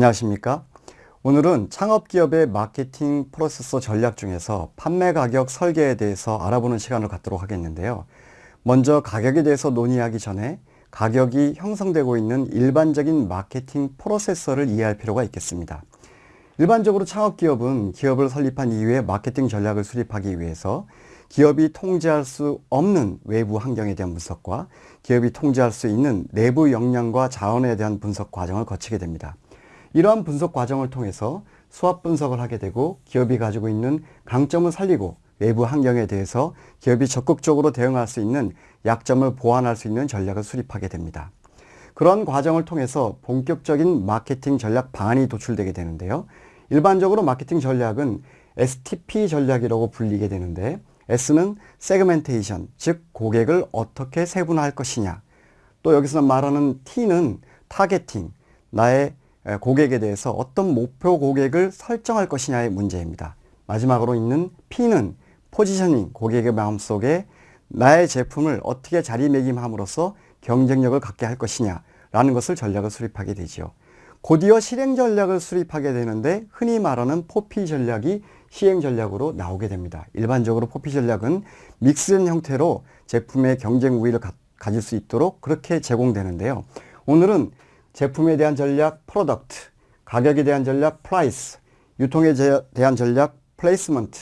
안녕하십니까? 오늘은 창업기업의 마케팅 프로세서 전략 중에서 판매 가격 설계에 대해서 알아보는 시간을 갖도록 하겠는데요. 먼저 가격에 대해서 논의하기 전에 가격이 형성되고 있는 일반적인 마케팅 프로세서를 이해할 필요가 있겠습니다. 일반적으로 창업기업은 기업을 설립한 이후에 마케팅 전략을 수립하기 위해서 기업이 통제할 수 없는 외부 환경에 대한 분석과 기업이 통제할 수 있는 내부 역량과 자원에 대한 분석 과정을 거치게 됩니다. 이러한 분석 과정을 통해서 수합 분석을 하게 되고 기업이 가지고 있는 강점을 살리고 외부 환경에 대해서 기업이 적극적으로 대응할 수 있는 약점을 보완할 수 있는 전략을 수립하게 됩니다. 그런 과정을 통해서 본격적인 마케팅 전략 방안이 도출되게 되는데요. 일반적으로 마케팅 전략은 STP 전략이라고 불리게 되는데 S는 segmentation, 즉 고객을 어떻게 세분화할 것이냐 또 여기서 말하는 T는 targeting, 나의 고객에 대해서 어떤 목표 고객을 설정할 것이냐의 문제입니다. 마지막으로 있는 P는 positioning, 고객의 마음속에 나의 제품을 어떻게 자리매김함으로써 경쟁력을 갖게 할 것이냐 라는 것을 전략을 수립하게 되죠. 곧이어 실행 전략을 수립하게 되는데 흔히 말하는 포피 전략이 시행 전략으로 나오게 됩니다. 일반적으로 포피 전략은 믹스된 형태로 제품의 경쟁 우위를 가, 가질 수 있도록 그렇게 제공되는데요. 오늘은 제품에 대한 전략 product, 가격에 대한 전략 price, 유통에 대한 전략 placement,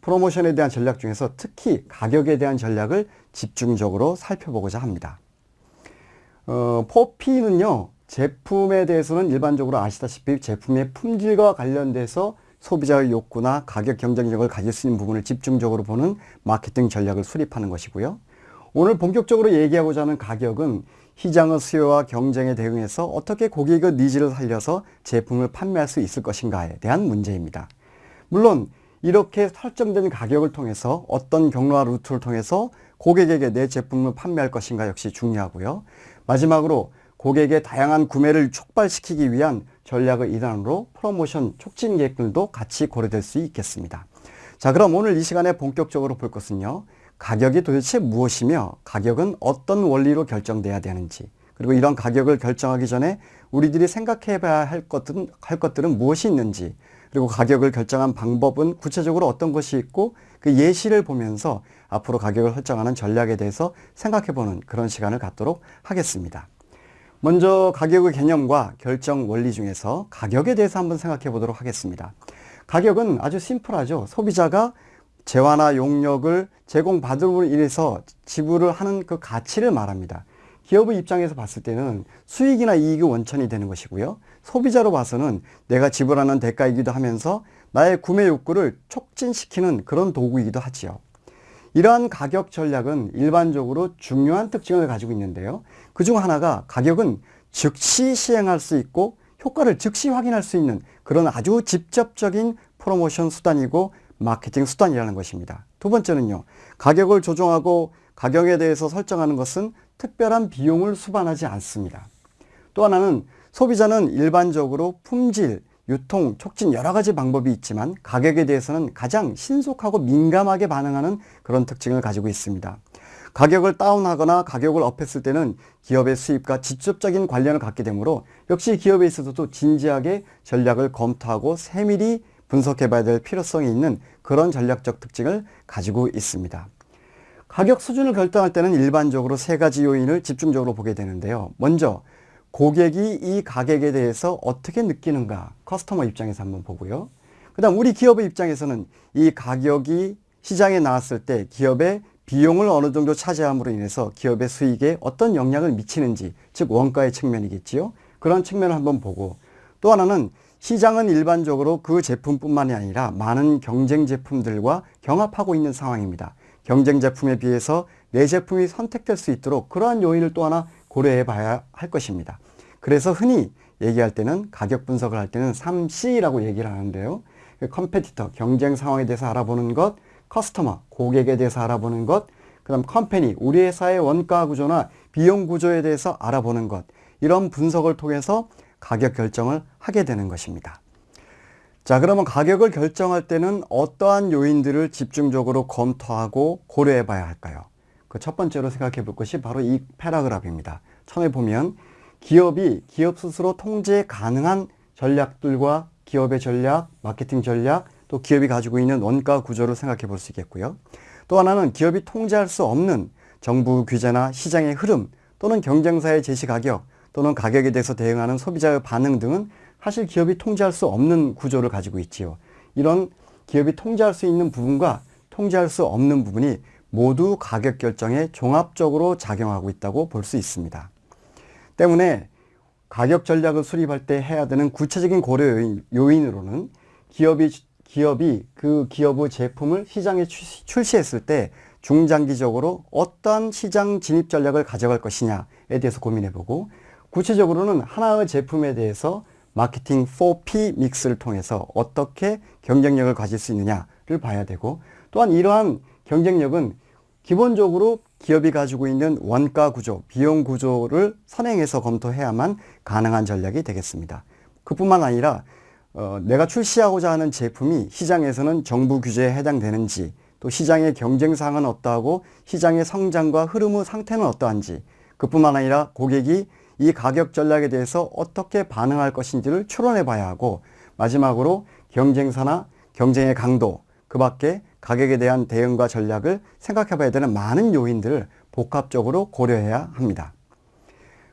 프로모션에 대한 전략 중에서 특히 가격에 대한 전략을 집중적으로 살펴보고자 합니다. 어, 포피는요. 제품에 대해서는 일반적으로 아시다시피 제품의 품질과 관련돼서 소비자의 욕구나 가격 경쟁력을 가질 수 있는 부분을 집중적으로 보는 마케팅 전략을 수립하는 것이고요. 오늘 본격적으로 얘기하고자 하는 가격은 시장의 수요와 경쟁에 대응해서 어떻게 고객의 needs를 살려서 제품을 판매할 수 있을 것인가에 대한 문제입니다. 물론 이렇게 설정된 가격을 통해서 어떤 경로와 루트를 통해서 고객에게 내 제품을 판매할 것인가 역시 중요하고요. 마지막으로 고객의 다양한 구매를 촉발시키기 위한 전략의 일환으로 프로모션 촉진 계획들도 같이 고려될 수 있겠습니다. 자 그럼 오늘 이 시간에 본격적으로 볼 것은요. 가격이 도대체 무엇이며 가격은 어떤 원리로 결정돼야 되는지 그리고 이런 가격을 결정하기 전에 우리들이 생각해 봐야 할 것들은, 할 것들은 무엇이 있는지 그리고 가격을 결정한 방법은 구체적으로 어떤 것이 있고 그 예시를 보면서 앞으로 가격을 설정하는 전략에 대해서 생각해 보는 그런 시간을 갖도록 하겠습니다. 먼저 가격의 개념과 결정 원리 중에서 가격에 대해서 한번 생각해 보도록 하겠습니다. 가격은 아주 심플하죠. 소비자가 재화나 용역을 제공받음으로 인해서 지불을 하는 그 가치를 말합니다. 기업의 입장에서 봤을 때는 수익이나 이익의 원천이 되는 것이고요. 소비자로 봐서는 내가 지불하는 대가이기도 하면서 나의 구매 욕구를 촉진시키는 그런 도구이기도 하지요. 이러한 가격 전략은 일반적으로 중요한 특징을 가지고 있는데요. 그 중 하나가 가격은 즉시 시행할 수 있고 효과를 즉시 확인할 수 있는 그런 아주 직접적인 프로모션 수단이고 마케팅 수단이라는 것입니다. 두 번째는요. 가격을 조정하고 가격에 대해서 설정하는 것은 특별한 비용을 수반하지 않습니다. 또 하나는 소비자는 일반적으로 품질, 유통, 촉진 여러 가지 방법이 있지만 가격에 대해서는 가장 신속하고 민감하게 반응하는 그런 특징을 가지고 있습니다. 가격을 다운하거나 가격을 업했을 때는 기업의 수입과 직접적인 관련을 갖게 되므로 역시 기업에 있어서도 진지하게 전략을 검토하고 세밀히 분석해 봐야 될 필요성이 있는 그런 전략적 특징을 가지고 있습니다. 가격 수준을 결정할 때는 일반적으로 세 가지 요인을 집중적으로 보게 되는데요. 먼저 고객이 이 가격에 대해서 어떻게 느끼는가 커스터머 입장에서 한번 보고요. 그 다음 우리 기업의 입장에서는 이 가격이 시장에 나왔을 때 기업의 비용을 어느 정도 차지함으로 인해서 기업의 수익에 어떤 영향을 미치는지 즉 원가의 측면이겠지요. 그런 측면을 한번 보고 또 하나는 시장은 일반적으로 그 제품뿐만이 아니라 많은 경쟁 제품들과 경합하고 있는 상황입니다. 경쟁 제품에 비해서 내 제품이 선택될 수 있도록 그러한 요인을 또 하나 고려해 봐야 할 것입니다. 그래서 흔히 얘기할 때는 가격 분석을 할 때는 3C라고 얘기를 하는데요. competitor, 경쟁 상황에 대해서 알아보는 것, customer, 고객에 대해서 알아보는 것, 그 다음 company, 우리 회사의 원가 구조나 비용 구조에 대해서 알아보는 것, 이런 분석을 통해서 가격 결정을 하게 되는 것입니다. 자 그러면 가격을 결정할 때는 어떠한 요인들을 집중적으로 검토하고 고려해 봐야 할까요? 그 첫 번째로 생각해 볼 것이 바로 이 패러그랍입니다. 처음에 보면 기업이 기업 스스로 통제 가능한 전략들과 기업의 전략, 마케팅 전략, 또 기업이 가지고 있는 원가 구조를 생각해 볼 수 있겠고요. 또 하나는 기업이 통제할 수 없는 정부 규제나 시장의 흐름 또는 경쟁사의 제시 가격 또는 가격에 대해서 대응하는 소비자의 반응 등은 사실 기업이 통제할 수 없는 구조를 가지고 있지요. 이런 기업이 통제할 수 있는 부분과 통제할 수 없는 부분이 모두 가격 결정에 종합적으로 작용하고 있다고 볼 수 있습니다. 때문에 가격 전략을 수립할 때 해야 되는 구체적인 고려 요인, 으로는 기업이 기업이 그 기업의 제품을 시장에 출시했을 때 중장기적으로 어떤 시장 진입 전략을 가져갈 것이냐에 대해서 고민해 보고 구체적으로는 하나의 제품에 대해서 마케팅 4P 믹스를 통해서 어떻게 경쟁력을 가질 수 있느냐를 봐야 되고 또한 이러한 경쟁력은 기본적으로 기업이 가지고 있는 원가 구조, 비용 구조를 선행해서 검토해야만 가능한 전략이 되겠습니다. 그뿐만 아니라 어, 내가 출시하고자 하는 제품이 시장에서는 정부 규제에 해당되는지 또 시장의 경쟁상은 어떠하고 시장의 성장과 흐름의 상태는 어떠한지 그뿐만 아니라 고객이 이 가격 전략에 대해서 어떻게 반응할 것인지를 추론해 봐야 하고 마지막으로 경쟁사나 경쟁의 강도 그 밖에 가격에 대한 대응과 전략을 생각해 봐야 되는 많은 요인들을 복합적으로 고려해야 합니다.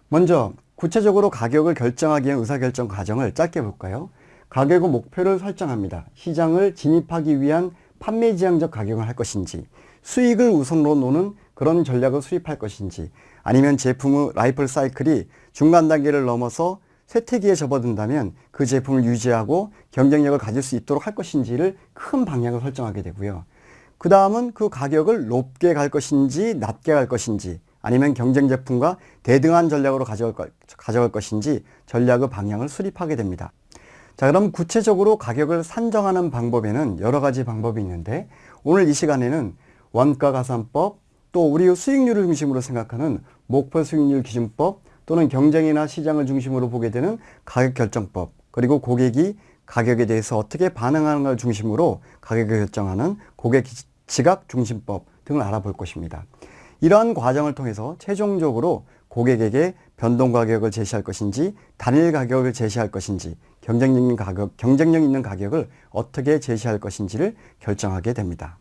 먼저 구체적으로 가격을 결정하기 위한 의사결정 과정을 짧게 볼까요? 가격의 목표를 설정합니다. 시장을 진입하기 위한 판매 지향적 가격을 할 것인지 수익을 우선으로 노는 그런 전략을 수립할 것인지 아니면 제품의 라이플 사이클이 중간 단계를 넘어서 쇠퇴기에 접어든다면 그 제품을 유지하고 경쟁력을 가질 수 있도록 할 것인지를 큰 방향을 설정하게 되고요. 그 다음은 그 가격을 높게 갈 것인지 낮게 갈 것인지 아니면 경쟁 제품과 대등한 전략으로 가져갈, 가져갈 것인지 전략의 방향을 수립하게 됩니다. 자 그럼 구체적으로 가격을 산정하는 방법에는 여러 가지 방법이 있는데 오늘 이 시간에는 원가 가산법 또 우리의 수익률을 중심으로 생각하는 목표 수익률 기준법 또는 경쟁이나 시장을 중심으로 보게 되는 가격 결정법 그리고 고객이 가격에 대해서 어떻게 반응하는 걸 중심으로 가격을 결정하는 고객 지각 중심법 등을 알아볼 것입니다. 이러한 과정을 통해서 최종적으로 고객에게 변동 가격을 제시할 것인지 단일 가격을 제시할 것인지 경쟁력 있는 가격, 경쟁력 있는 가격을 어떻게 제시할 것인지를 결정하게 됩니다.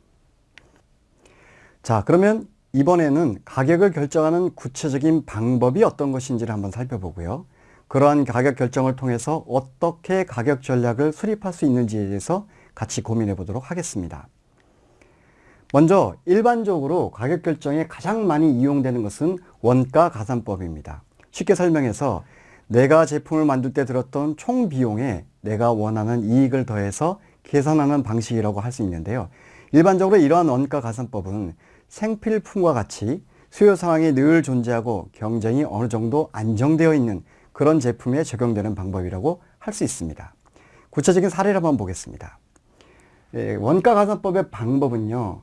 자, 그러면 이번에는 가격을 결정하는 구체적인 방법이 어떤 것인지를 한번 살펴보고요. 그러한 가격 결정을 통해서 어떻게 가격 전략을 수립할 수 있는지에 대해서 같이 고민해 보도록 하겠습니다. 먼저 일반적으로 가격 결정에 가장 많이 이용되는 것은 원가 가산법입니다. 쉽게 설명해서 내가 제품을 만들 때 들었던 총 비용에 내가 원하는 이익을 더해서 계산하는 방식이라고 할 수 있는데요. 일반적으로 이러한 원가 가산법은 생필품과 같이 수요 상황이 늘 존재하고 경쟁이 어느 정도 안정되어 있는 그런 제품에 적용되는 방법이라고 할 수 있습니다. 구체적인 사례를 한번 보겠습니다. 예, 원가 가산법의 방법은요.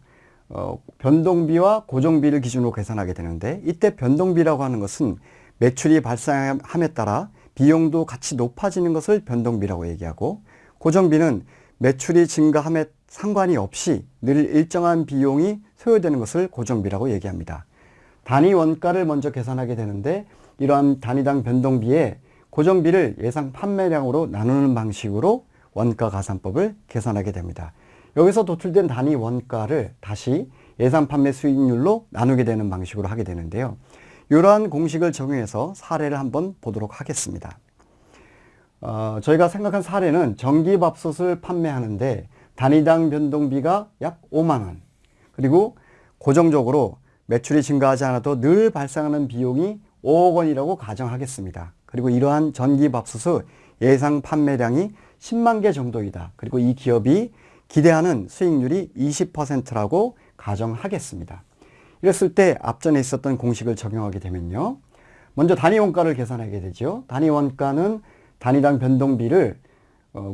어, 변동비와 고정비를 기준으로 계산하게 되는데 이때 변동비라고 하는 것은 매출이 발생함에 따라 비용도 같이 높아지는 것을 변동비라고 얘기하고 고정비는 매출이 증가함에 상관이 없이 늘 일정한 비용이 소요되는 것을 고정비라고 얘기합니다. 단위 원가를 먼저 계산하게 되는데 이러한 단위당 변동비에 고정비를 예상 판매량으로 나누는 방식으로 원가 가산법을 계산하게 됩니다. 여기서 도출된 단위 원가를 다시 예상 판매 수익률로 나누게 되는 방식으로 하게 되는데요. 이러한 공식을 적용해서 사례를 한번 보도록 하겠습니다. 어, 저희가 생각한 사례는 전기밥솥을 판매하는데 단위당 변동비가 약 5만원 그리고 고정적으로 매출이 증가하지 않아도 늘 발생하는 비용이 5억 원이라고 가정하겠습니다. 그리고 이러한 전기밥솥의 예상 판매량이 10만 개 정도이다. 그리고 이 기업이 기대하는 수익률이 20%라고 가정하겠습니다. 이랬을 때 앞전에 있었던 공식을 적용하게 되면요. 먼저 단위 원가를 계산하게 되죠. 단위 원가는 단위당 변동비를 어,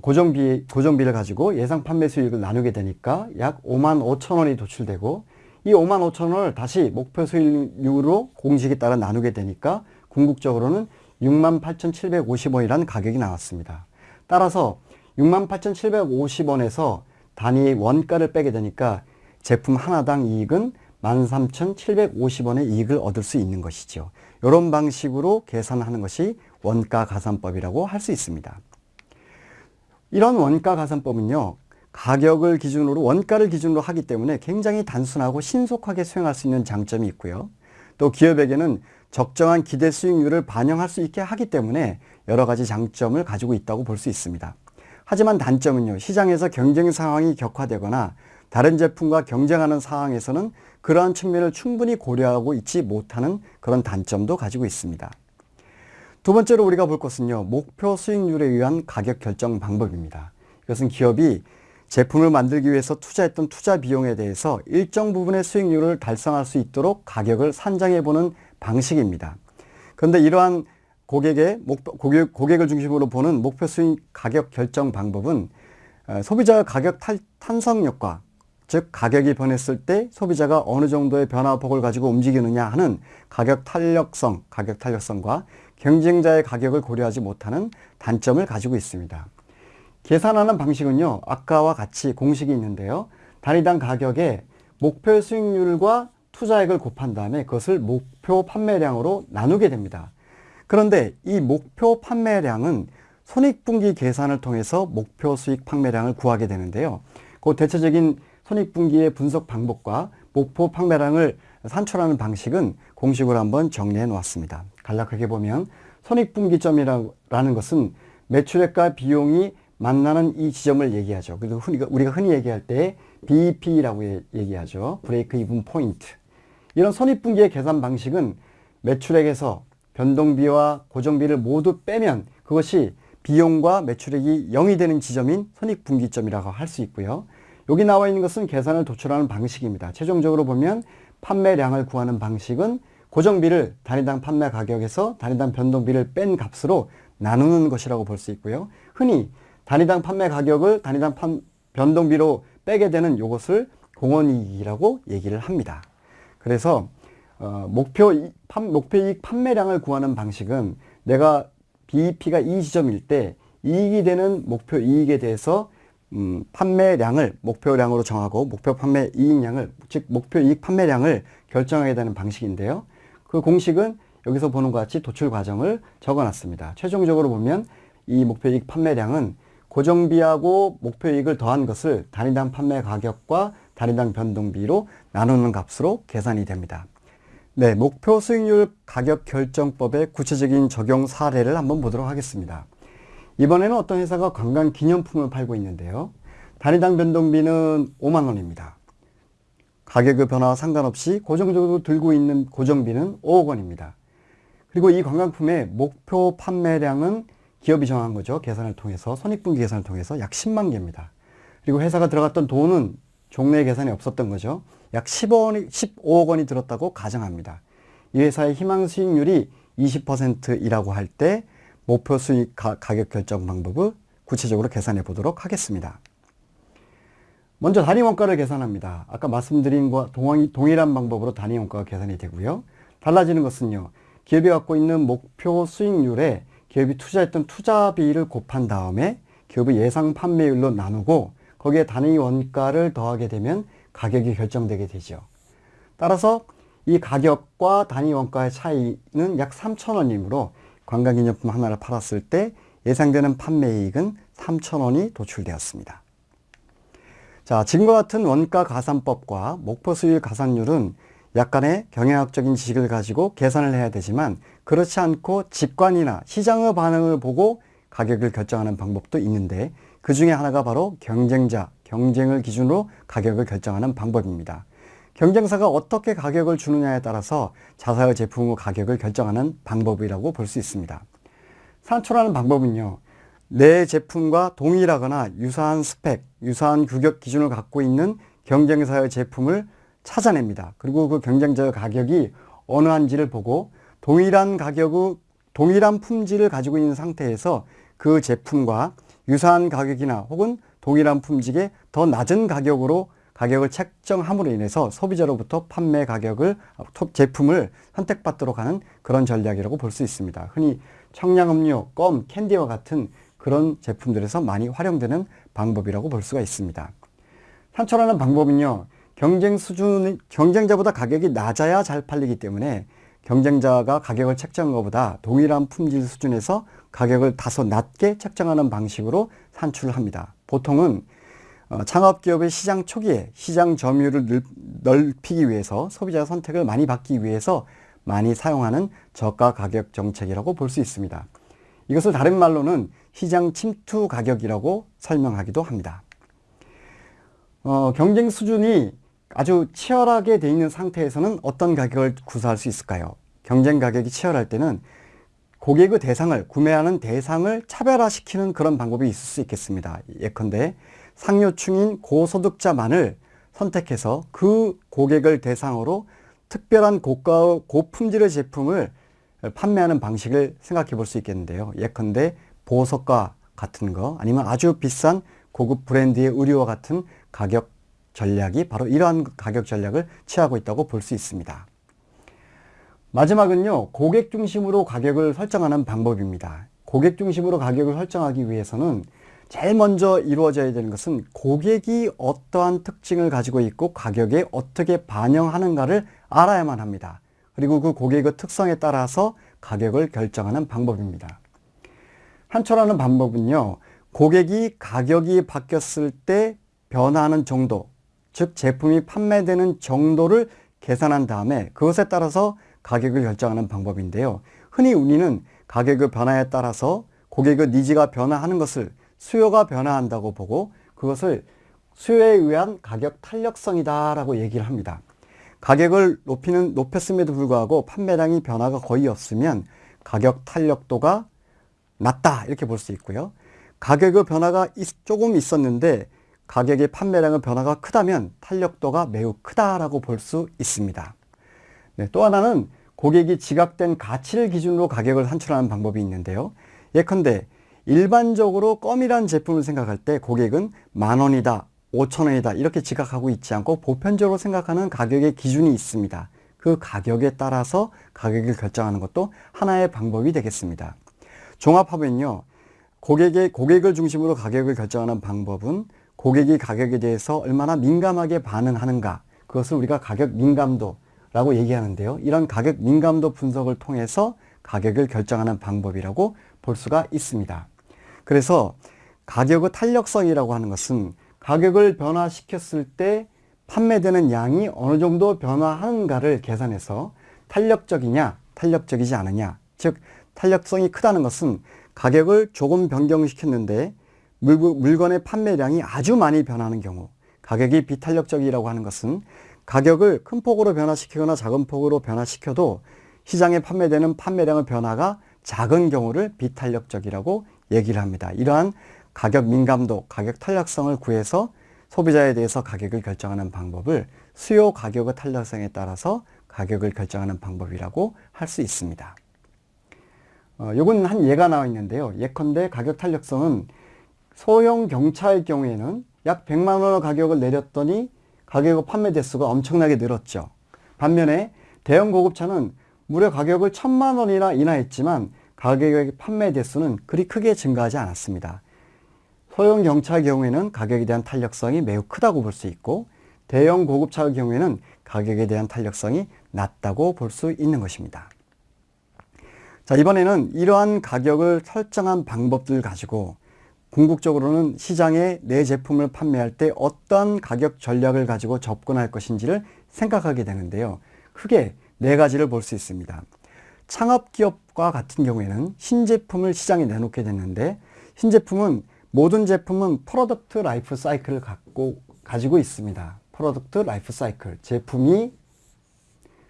고정비, 고정비를 가지고 예상 판매 수익을 나누게 되니까 약 5만 5천 원이 도출되고 이 5만 5천 원을 다시 목표 수익률로 공식에 따라 나누게 되니까 궁극적으로는 6만 8,750원이라는 가격이 나왔습니다. 따라서 6만 8,750원에서 단위 원가를 빼게 되니까 제품 하나당 이익은 13,750원의 이익을 얻을 수 있는 것이죠. 이런 방식으로 계산하는 것이 원가 가산법이라고 할 수 있습니다. 이런 원가 가산법은요. 가격을 기준으로 원가를 기준으로 하기 때문에 굉장히 단순하고 신속하게 수행할 수 있는 장점이 있고요. 또 기업에게는 적정한 기대 수익률을 반영할 수 있게 하기 때문에 여러 가지 장점을 가지고 있다고 볼 수 있습니다. 하지만 단점은요. 시장에서 경쟁 상황이 격화되거나 다른 제품과 경쟁하는 상황에서는 그러한 측면을 충분히 고려하고 있지 못하는 그런 단점도 가지고 있습니다. 두 번째로 우리가 볼 것은요. 목표 수익률에 의한 가격 결정 방법입니다. 이것은 기업이 제품을 만들기 위해서 투자했던 투자 비용에 대해서 일정 부분의 수익률을 달성할 수 있도록 가격을 산정해 보는 방식입니다. 그런데 이러한 고객의 목표, 고객, 고객을 중심으로 보는 목표 수익 가격 결정 방법은 어, 소비자 가격 탈, 탄성력과 즉 가격이 변했을 때 소비자가 어느 정도의 변화폭을 가지고 움직이느냐 하는 가격 탄력성, 가격 탄력성과 경쟁자의 가격을 고려하지 못하는 단점을 가지고 있습니다. 계산하는 방식은요. 아까와 같이 공식이 있는데요. 단위당 가격에 목표 수익률과 투자액을 곱한 다음에 그것을 목표 판매량으로 나누게 됩니다. 그런데 이 목표 판매량은 손익분기 계산을 통해서 목표 수익 판매량을 구하게 되는데요. 그 대체적인 손익분기의 분석 방법과 목표 판매량을 산출하는 방식은 공식으로 한번 정리해 놓았습니다. 간략하게 보면 손익분기점이라는 것은 매출액과 비용이 만나는 이 지점을 얘기하죠. 그래서 우리가 흔히 얘기할 때 BEP라고 얘기하죠. 브레이크 이븐 포인트. 이런 손익분기의 계산 방식은 매출액에서 변동비와 고정비를 모두 빼면 그것이 비용과 매출액이 0이 되는 지점인 손익분기점이라고 할 수 있고요. 여기 나와 있는 것은 계산을 도출하는 방식입니다. 최종적으로 보면 판매량을 구하는 방식은 고정비를 단위당 판매 가격에서 단위당 변동비를 뺀 값으로 나누는 것이라고 볼 수 있고요. 흔히 단위당 판매 가격을 단위당 판, 변동비로 빼게 되는 이것을 공원이익이라고 얘기를 합니다. 그래서 어, 목표, 판, 목표이익 판매량을 구하는 방식은 내가 BEP가 이 지점일 때 이익이 되는 목표 이익에 대해서 음, 판매량을 목표량으로 정하고 목표 판매 이익량을 즉 목표 이익 판매량을 결정하게 되는 방식인데요. 그 공식은 여기서 보는 것 같이 도출 과정을 적어 놨습니다. 최종적으로 보면 이 목표 이익 판매량은 고정비하고 목표 이익을 더한 것을 단위당 판매 가격과 단위당 변동비로 나누는 값으로 계산이 됩니다. 네, 목표 수익률 가격 결정법의 구체적인 적용 사례를 한번 보도록 하겠습니다. 이번에는 어떤 회사가 관광 기념품을 팔고 있는데요. 단위당 변동비는 5만 원입니다. 가격의 변화와 상관없이 고정적으로 들고 있는 고정비는 5억 원입니다. 그리고 이 관광품의 목표 판매량은 기업이 정한 거죠. 계산을 통해서 손익분기 계산을 통해서 약 10만 개입니다. 그리고 회사가 들어갔던 돈은 종래 계산이 없었던 거죠. 약 10억 15억 원이 들었다고 가정합니다. 이 회사의 희망 수익률이 20%이라고 할 때 목표 수익 가, 격 결정 방법을 구체적으로 계산해 보도록 하겠습니다. 먼저 단위 원가를 계산합니다. 아까 말씀드린 것과 동일한 방법으로 단위 원가가 계산이 되고요. 달라지는 것은요. 기업이 갖고 있는 목표 수익률에 기업이 투자했던 투자비를 곱한 다음에 기업의 예상 판매율로 나누고 거기에 단위 원가를 더하게 되면 가격이 결정되게 되죠. 따라서 이 가격과 단위 원가의 차이는 약 3천원이므로 관광기념품 하나를 팔았을 때 예상되는 판매이익은 3천원이 도출되었습니다. 자, 지금과 같은 원가 가산법과 목표 수익 가산율은 약간의 경영학적인 지식을 가지고 계산을 해야 되지만 그렇지 않고 직관이나 시장의 반응을 보고 가격을 결정하는 방법도 있는데 그 중에 하나가 바로 경쟁자, 경쟁을 기준으로 가격을 결정하는 방법입니다. 경쟁사가 어떻게 가격을 주느냐에 따라서 자사의 제품의 가격을 결정하는 방법이라고 볼 수 있습니다. 산출하는 방법은요. 내 제품과 동일하거나 유사한 스펙, 유사한 규격 기준을 갖고 있는 경쟁사의 제품을 찾아냅니다. 그리고 그 경쟁자의 가격이 어느 한지를 보고 동일한 가격의 동일한 품질을 가지고 있는 상태에서 그 제품과 유사한 가격이나 혹은 동일한 품질의 더 낮은 가격으로 가격을 책정함으로 인해서 소비자로부터 판매 가격을 제품을 선택받도록 하는 그런 전략이라고 볼 수 있습니다. 흔히 청량음료, 껌, 캔디와 같은 그런 제품들에서 많이 활용되는 방법이라고 볼 수가 있습니다. 산출하는 방법은요. 경쟁 수준, 경쟁자보다 가격이 낮아야 잘 팔리기 때문에 경쟁자가 가격을 책정한 것보다 동일한 품질 수준에서 가격을 다소 낮게 책정하는 방식으로 산출을 합니다. 보통은 어, 창업기업의 시장 초기에 시장 점유율을 넓히기 위해서 소비자 선택을 많이 받기 위해서 많이 사용하는 저가 가격 정책이라고 볼 수 있습니다. 이것을 다른 말로는 시장 침투 가격이라고 설명하기도 합니다. 어, 경쟁 수준이 아주 치열하게 되어 있는 상태에서는 어떤 가격을 구사할 수 있을까요? 경쟁 가격이 치열할 때는 고객의 대상을 구매하는 대상을 차별화시키는 그런 방법이 있을 수 있겠습니다. 예컨대 상류층인 고소득자만을 선택해서 그 고객을 대상으로 특별한 고가 고품질의 제품을 판매하는 방식을 생각해 볼 수 있겠는데요. 예컨대 보석과 같은 거 아니면 아주 비싼 고급 브랜드의 의류와 같은 가격 전략이 바로 이러한 가격 전략을 취하고 있다고 볼 수 있습니다. 마지막은요, 고객 중심으로 가격을 설정하는 방법입니다. 고객 중심으로 가격을 설정하기 위해서는 제일 먼저 이루어져야 되는 것은 고객이 어떠한 특징을 가지고 있고 가격에 어떻게 반영하는가를 알아야만 합니다. 그리고 그 고객의 특성에 따라서 가격을 결정하는 방법입니다. 한초라는 방법은요, 고객이 가격이 바뀌었을 때 변화하는 정도, 즉 제품이 판매되는 정도를 계산한 다음에 그것에 따라서 가격을 결정하는 방법인데요. 흔히 우리는 가격의 변화에 따라서 고객의 니즈가 변화하는 것을 수요가 변화한다고 보고 그것을 수요에 의한 가격 탄력성이다 라고 얘기를 합니다. 가격을 높이는, 높였음에도 불구하고 판매량이 변화가 거의 없으면 가격 탄력도가 낮다 이렇게 볼 수 있고요. 가격의 변화가 조금 있었는데 가격의 판매량의 변화가 크다면 탄력도가 매우 크다라고 볼 수 있습니다. 네, 또 하나는 고객이 지각된 가치를 기준으로 가격을 산출하는 방법이 있는데요. 예컨대 일반적으로 껌이란 제품을 생각할 때 고객은 만 원이다, 오천 원이다 이렇게 지각하고 있지 않고 보편적으로 생각하는 가격의 기준이 있습니다. 그 가격에 따라서 가격을 결정하는 것도 하나의 방법이 되겠습니다. 종합하면요. 고객의, 고객을 중심으로 가격을 결정하는 방법은 고객이 가격에 대해서 얼마나 민감하게 반응하는가 그것을 우리가 가격 민감도라고 얘기하는데요. 이런 가격 민감도 분석을 통해서 가격을 결정하는 방법이라고 볼 수가 있습니다. 그래서 가격의 탄력성이라고 하는 것은 가격을 변화시켰을 때 판매되는 양이 어느 정도 변화하는가를 계산해서 탄력적이냐 탄력적이지 않느냐 즉 탄력성이 크다는 것은 가격을 조금 변경시켰는데 물건의 판매량이 아주 많이 변하는 경우 가격이 비탄력적이라고 하는 것은 가격을 큰 폭으로 변화시키거나 작은 폭으로 변화시켜도 시장에 판매되는 판매량의 변화가 작은 경우를 비탄력적이라고 얘기를 합니다. 이러한 가격 민감도, 가격 탄력성을 구해서 소비자에 대해서 가격을 결정하는 방법을 수요 가격의 탄력성에 따라서 가격을 결정하는 방법이라고 할 수 있습니다. 어, 요건 한 예가 나와 있는데요. 예컨대 가격 탄력성은 소형 경차의 경우에는 약 100만 원의 가격을 내렸더니 가격의 판매 대수가 엄청나게 늘었죠. 반면에 대형 고급차는 무려 가격을 천만 원이나 인하했지만 가격의 판매 대수는 그리 크게 증가하지 않았습니다. 소형 경차의 경우에는 가격에 대한 탄력성이 매우 크다고 볼 수 있고 대형 고급차의 경우에는 가격에 대한 탄력성이 낮다고 볼 수 있는 것입니다. 자 이번에는 이러한 가격을 설정한 방법들 가지고 궁극적으로는 시장에 내 제품을 판매할 때 어떤 가격 전략을 가지고 접근할 것인지를 생각하게 되는데요. 크게 네 가지를 볼 수 있습니다. 창업기업과 같은 경우에는 신제품을 시장에 내놓게 됐는데 신제품은 모든 제품은 product life cycle을 갖고 가지고 있습니다. product life cycle 제품이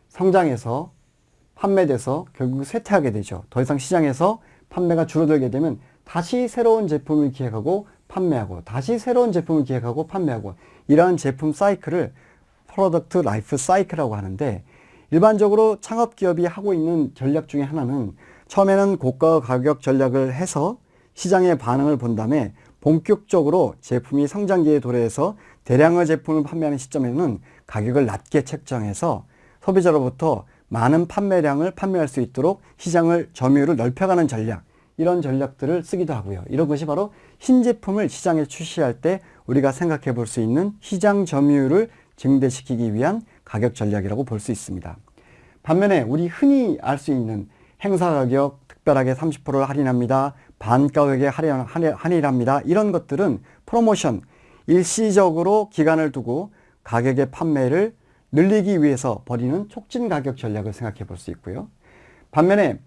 성장해서 판매돼서 결국 쇠퇴하게 되죠. 더 이상 시장에서 판매가 줄어들게 되면 다시 새로운 제품을 기획하고 판매하고 다시 새로운 제품을 기획하고 판매하고 이러한 제품 사이클을 product life cycle이라고 하는데 일반적으로 창업기업이 하고 있는 전략 중에 하나는 처음에는 고가 가격 전략을 해서 시장의 반응을 본 다음에 본격적으로 제품이 성장기에 도래해서 대량의 제품을 판매하는 시점에는 가격을 낮게 책정해서 소비자로부터 많은 판매량을 판매할 수 있도록 시장을 점유율을 넓혀가는 전략 이런 전략들을 쓰기도 하고요. 이런 것이 바로 신제품을 시장에 출시할 때 우리가 생각해 볼 수 있는 시장 점유율을 증대시키기 위한 가격 전략이라고 볼 수 있습니다. 반면에 우리 흔히 알 수 있는 행사 가격 특별하게 30%를 할인합니다. 반 가격에 할인, 할인, 할인합니다. 이런 것들은 프로모션, 일시적으로 기간을 두고 가격의 판매를 늘리기 위해서 벌이는 촉진 가격 전략을 생각해 볼 수 있고요. 반면에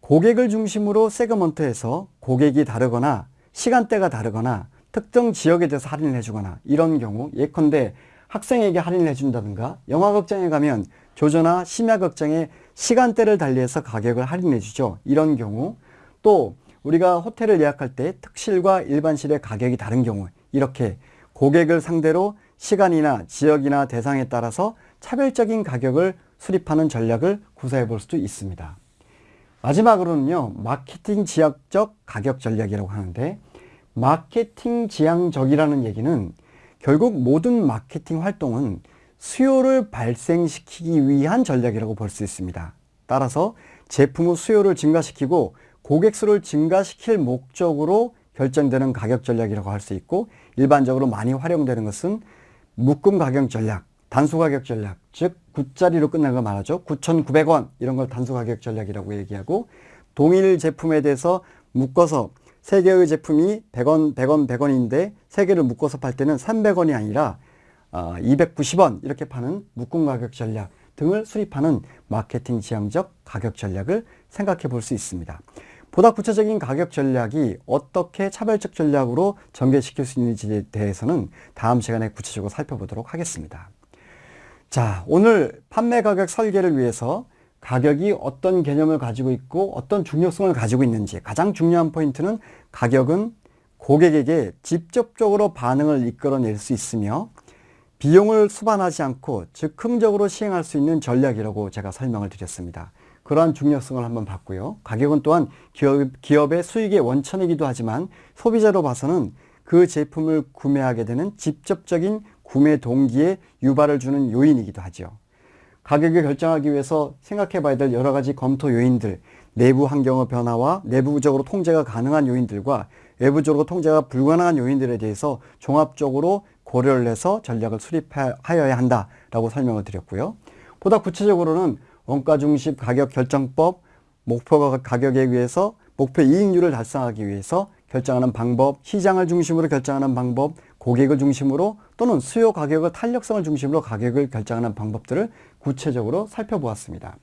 고객을 중심으로 세그먼트에서 고객이 다르거나 시간대가 다르거나 특정 지역에 대해서 할인을 해주거나 이런 경우 예컨대 학생에게 할인을 해준다든가 영화극장에 가면 조조나 심야극장에 시간대를 달리해서 가격을 할인해 주죠. 이런 경우 또 우리가 호텔을 예약할 때 특실과 일반실의 가격이 다른 경우 이렇게 고객을 상대로 시간이나 지역이나 대상에 따라서 차별적인 가격을 수립하는 전략을 구사해 볼 수도 있습니다. 마지막으로는요, 마케팅 지향적 가격 전략이라고 하는데, 마케팅 지향적이라는 얘기는 결국 모든 마케팅 활동은 수요를 발생시키기 위한 전략이라고 볼 수 있습니다. 따라서 제품의 수요를 증가시키고 고객 수를 증가시킬 목적으로 결정되는 가격 전략이라고 할 수 있고 일반적으로 많이 활용되는 것은 묶음 가격 전략, 단수 가격 전략, 즉 9자리로 끝나는 걸 말하죠. 9,900원 이런 걸 단수 가격 전략이라고 얘기하고 동일 제품에 대해서 묶어서 세 개의 제품이 100원, 100원, 100원인데 세 개를 묶어서 팔 때는 300원이 아니라 290원 어, 이렇게 파는 묶음 가격 전략 등을 수립하는 마케팅 지향적 가격 전략을 생각해 볼 수 있습니다. 보다 구체적인 가격 전략이 어떻게 차별적 전략으로 전개시킬 수 있는지에 대해서는 다음 시간에 구체적으로 살펴보도록 하겠습니다. 자, 오늘 판매 가격 설계를 위해서 가격이 어떤 개념을 가지고 있고 어떤 중요성을 가지고 있는지 가장 중요한 포인트는 가격은 고객에게 직접적으로 반응을 이끌어낼 수 있으며 비용을 수반하지 않고 즉흥적으로 시행할 수 있는 전략이라고 제가 설명을 드렸습니다. 그러한 중요성을 한번 봤고요. 가격은 또한 기업, 기업의 수익의 원천이기도 하지만 소비자로 봐서는 그 제품을 구매하게 되는 직접적인 구매 동기에 유발을 주는 요인이기도 하죠. 가격을 결정하기 위해서 생각해 봐야 될 여러 가지 검토 요인들, 내부 환경의 변화와 내부적으로 통제가 가능한 요인들과 외부적으로 통제가 불가능한 요인들에 대해서 종합적으로 고려를 해서 전략을 수립하여야 한다라고 설명을 드렸고요. 보다 구체적으로는 원가 중심 가격 결정법, 목표 가격에 의해서 목표 이익률을 달성하기 위해서 결정하는 방법, 시장을 중심으로 결정하는 방법, 고객을 중심으로 또는 수요 가격의 탄력성을 중심으로 가격을 결정하는 방법들을 구체적으로 살펴보았습니다.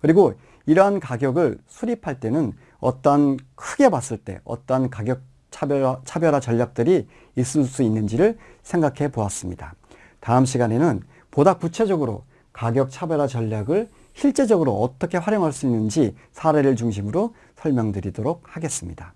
그리고 이러한 가격을 수립할 때는 어떤 크게 봤을 때 어떤 가격 차별화, 차별화 전략들이 있을 수 있는지를 생각해 보았습니다. 다음 시간에는 보다 구체적으로 가격 차별화 전략을 실제적으로 어떻게 활용할 수 있는지 사례를 중심으로 설명드리도록 하겠습니다.